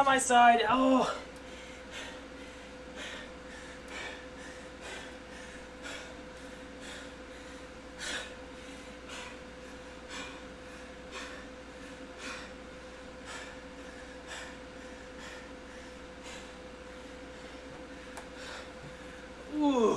on my side. Oh. Ooh.